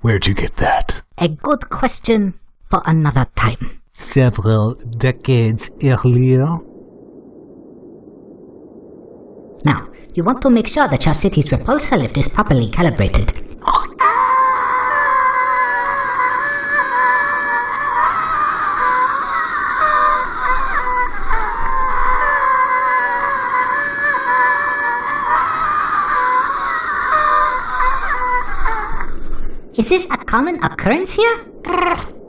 Where'd you get that? A good question for another time. Several decades earlier. Now, you want to make sure that your city's repulsor lift is properly calibrated. Is this a common occurrence here?